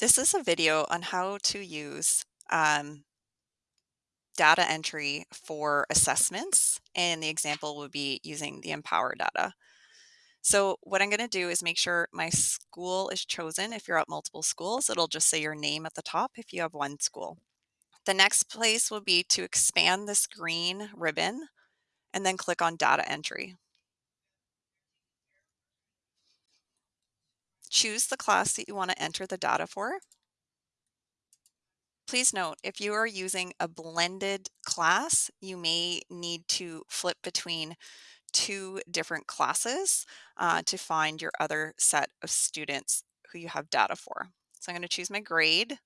This is a video on how to use um, data entry for assessments, and the example would be using the Empower data. So what I'm going to do is make sure my school is chosen. If you're at multiple schools, it'll just say your name at the top if you have one school. The next place will be to expand this green ribbon and then click on data entry. Choose the class that you want to enter the data for. Please note, if you are using a blended class, you may need to flip between two different classes uh, to find your other set of students who you have data for. So I'm going to choose my grade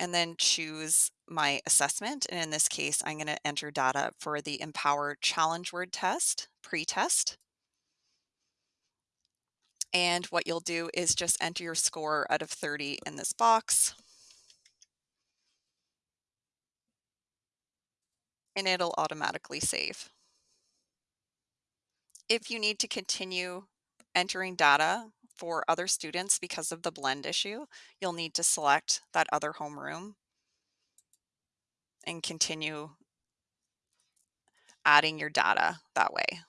and then choose my assessment. And in this case, I'm going to enter data for the Empower Challenge Word Test, pre-test. And what you'll do is just enter your score out of 30 in this box. and it'll automatically save. If you need to continue entering data for other students because of the blend issue, you'll need to select that other homeroom and continue adding your data that way.